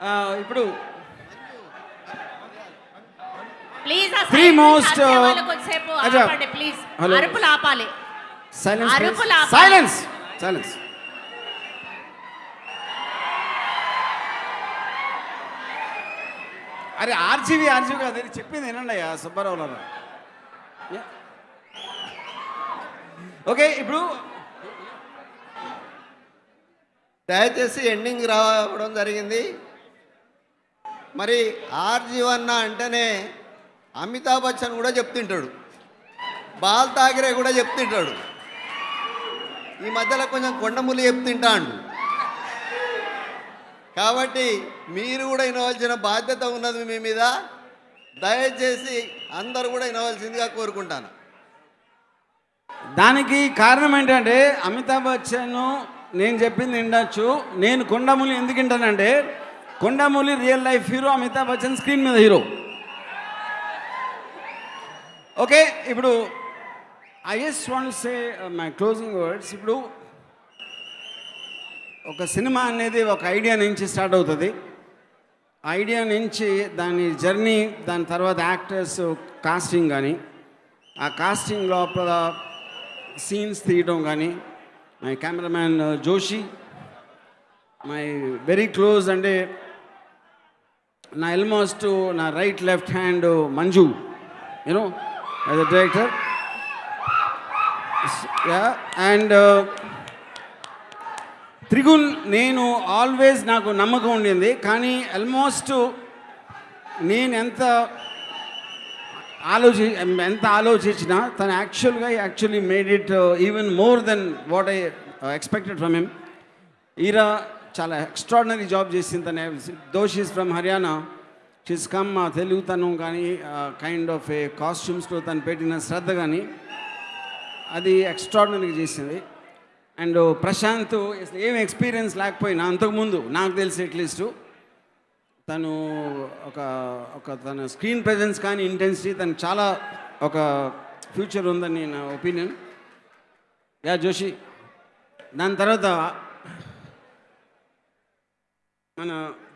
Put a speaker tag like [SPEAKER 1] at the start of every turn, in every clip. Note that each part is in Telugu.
[SPEAKER 1] ఆ, ఇప్పుడు most, uh,
[SPEAKER 2] కొంచెంసేపు
[SPEAKER 1] అచ్చా.
[SPEAKER 2] ఆపండి ప్లీజ్
[SPEAKER 1] Hello.
[SPEAKER 2] అరుపులు ఆపాలి.
[SPEAKER 1] సైలెన్స్
[SPEAKER 2] అరుపులు ఆపాలి.
[SPEAKER 1] సైలెన్స్ సైలెన్స్ అరే ఆర్జీవి ఆర్జీవి కాదు అది చెప్పింది వినండి అయ్యా సుబ్బారావు గారు ఓకే ఇప్పుడు
[SPEAKER 3] దయచేసి ఎండింగ్ రావడం జరిగింది. మరి ఆర్జీవన్న అంటేనే అమితాబ్ బచ్చన్ కూడా చెప్తుంటాడు. బాల్ తాగిరే కూడా చెప్తుంటాడు. ఈ మధ్యలో కొంచెం కొండములు చెప్తుంటాడు. కాబట్టి మీరు కూడా వినవలసిన బాధ్యత ఉన్నది మీ మీద. దయచేసి అందరూ కూడా వినవలసిందిగా కోరుకుంటాను.
[SPEAKER 1] దానికి కారణం ఏంటంటే అమితాబ్ బచ్చన్ నేను చెప్పింది వినొచ్చు. నేను కొండములు ఎందుకు వింటానంటే కొండమూలి real life hero Amitabh Bachchan screen మీద హీరో. ఓకే ఇప్పుడు I yes want say my closing words ఇప్పుడు ఒక సినిమా అనేది ఒక ఐడియా నుంచి స్టార్ట్ అవుతుంది. ఐడియా నుంచి దాని జర్నీ దాని తర్వాత యాక్టర్స్ కాస్టింగ్ కానీ ఆ కాస్టింగ్ లోపల సీన్స్ తీయడం కానీ my cameraman uh, Joshi my very close అంటే నా ఆల్మోస్ట్ నా right left hand Manju. You know as a director and Trigun నేను ఆల్వేస్ నాకు నమ్మకం ఉండింది. కానీ ఆల్మోస్ట్ నేను ఎంత ఆలోచి ఎంత ఆలోచించినా తను యాక్చువల్గా actually made it even more then what I expected from him Eera చాలా ఎక్స్ట్రాడినరీ జాబ్ చేసింది తన. దోషీస్ ఫ్రమ్ హర్యానా షీస్ కమ్ తెలుగుతనం కానీ కైండ్ ఆఫ్ ఏ కాస్ట్యూమ్స్లో తను పెట్టిన శ్రద్ధ కానీ అది ఎక్స్ట్రాడినరీగా చేసింది. అండ్ ప్రశాంత్ uh, ఏం ఎక్స్పీరియన్స్ లేకపోయినా అంతకుముందు నాకు తెలిసి అట్లీస్ట్ తను ఒక ఒక తన స్క్రీన్ ప్రజెన్స్ కానీ ఇంటెన్సిటీ తను చాలా ఒక ఫ్యూచర్ ఉందని నా ఒపీనియన్ యా జోషి. దాని తర్వాత మన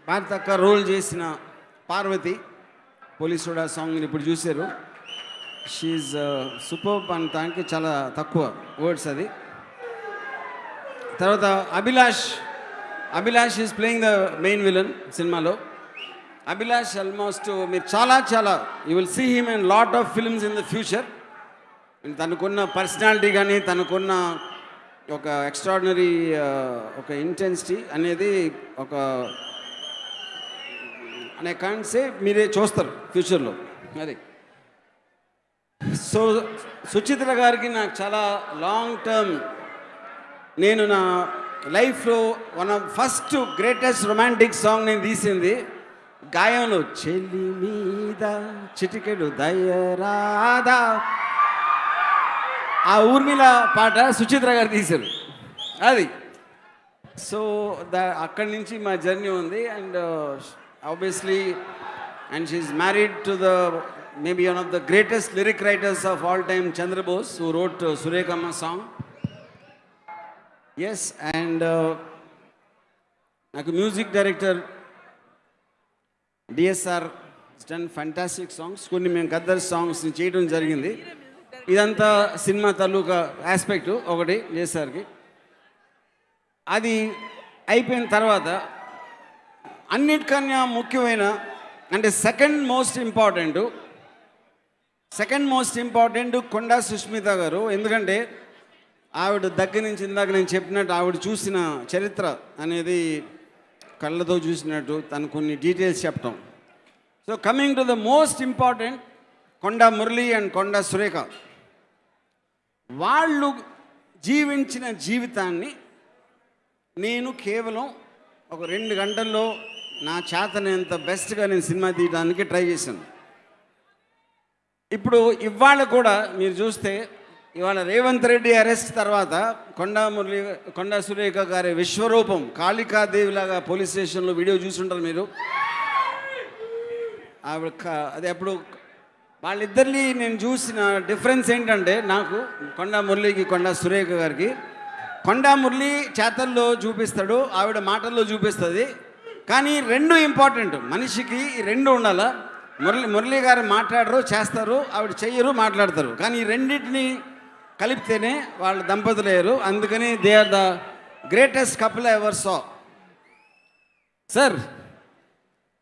[SPEAKER 1] భారతక్క రోల్ చేసిన పార్వతి పోలీస్ కూడా సాంగ్ని ఇప్పుడు చూశారు. షీఈ్ సూపర్ అని దానికి చాలా తక్కువ వర్డ్స్ అది. తర్వాత Abhilash Abhilash is playing the main villain సినిమాలో. అభిలాష్ ఆల్మోస్ట్ మీరు చాలా చాలా you will see him and lot of films in the future తనకున్న పర్సనాలిటీ కానీ తనకున్న ఒక ఎక్స్ట్రాడినరీ ఒక ఇంటెన్సిటీ అనేది ఒక అనే కాన్సే మీరే చూస్తారు ఫ్యూచర్లో అది. సో సుచిత్ర గారికి నాకు చాలా లాంగ్ టర్మ్ నేను నా లైఫ్లో one of first greatest romantic song నేను తీసింది గాయంలో చెల్లి మీద చిటికెడు దయరాదా ఆ ఊర్మిళ పాట సుచిత్ర గారు తీశారు. అది. సో ద అక్కడి నుంచి మా జర్నీ ఉంది. And obviously and she married to the maybe one of the greatest lyric writers of all time Chandrabose who wrote Surekhamma song. Yes and నాకు music director DSR done fantastic songs. కొన్ని మేము గద్దర్ సాంగ్స్ని చేయడం జరిగింది. ఇదంతా సినిమా తాలూకా ఆస్పెక్ట్ ఒకటి చేసేసరికి అది అయిపోయిన తర్వాత అన్నిటికన్నా ముఖ్యమైన అంటే second most important second most important Konda Sushmita గారు. ఎందుకంటే ఆవిడ దగ్గర నుంచి ఇందాక నేను చెప్పినట్టు ఆవిడ చూసిన చరిత్ర అనేది కళ్ళతో చూసినట్టు తను కొన్ని డీటెయిల్స్ చెప్పటం. So coming to the most important Konda Murali and Konda Surekha. వాళ్ళు జీవించిన జీవితాన్ని నేను కేవలం ఒక రెండు గంటల్లో నా చేతనంత బెస్ట్గా నేను సినిమా తీయడానికి ట్రై చేశాను. ఇప్పుడు ఇవాళ కూడా మీరు చూస్తే ఇవాళ రేవంత్ రెడ్డి అరెస్ట్ తర్వాత కొండా మురళి కొండా సురేఖ గారి విశ్వరూపం కాళికాదేవిలాగా పోలీస్ స్టేషన్లో వీడియో చూసుంటారు మీరు. ఆవిడ అది అప్పుడు వాళ్ళిద్దరిని నేను చూసిన డిఫరెన్స్ ఏంటంటే నాకు కొండా మురళికి కొండా సురేఖ గారికి. కొండా మురళి చేతల్లో చూపిస్తాడు ఆవిడ మాటల్లో చూపిస్తుంది. కానీ రెండు ఇంపార్టెంట్ మనిషికి రెండు ఉండాల? మురళి మురళి గారు మాట్లాడరు చేస్తారు ఆవిడ చెయ్యరు మాట్లాడతారు. కానీ ఈ రెండింటిని కలిపితేనే వాళ్ళ దంపతులు అయ్యారు. అందుకని they are the greatest couple ever saw sir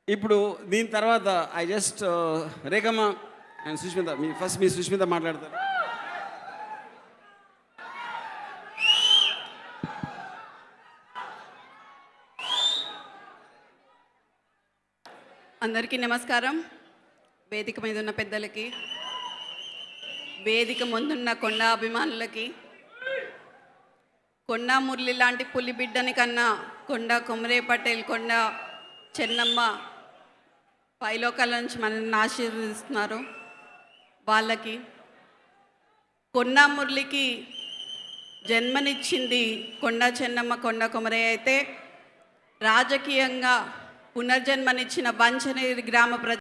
[SPEAKER 1] ఇప్పుడు దీని తర్వాత I just uh, Rekhamma and Sushmita me first మీ సుష్మిత మాట్లాడతారు.
[SPEAKER 4] అందరికీ నమస్కారం. వేదిక మీద ఉన్న పెద్దలకి వేదిక ముందున్న కొండ అభిమానులకి కొండ మురళి లాంటి పులి బిడ్డని కన్నా కొండ కొమరే పటేల్ కొండ చెన్నమ్మ పైలోకాల నుంచి మనల్ని ఆశీర్వదిస్తున్నారు. వాళ్ళకి కొండ మురళికి జన్మనిచ్చింది కొండ చెన్నమ్మ కొండ కొమరే అయితే రాజకీయంగా పునర్జన్మనిచ్చిన వంచనేరి గ్రామ ప్రజ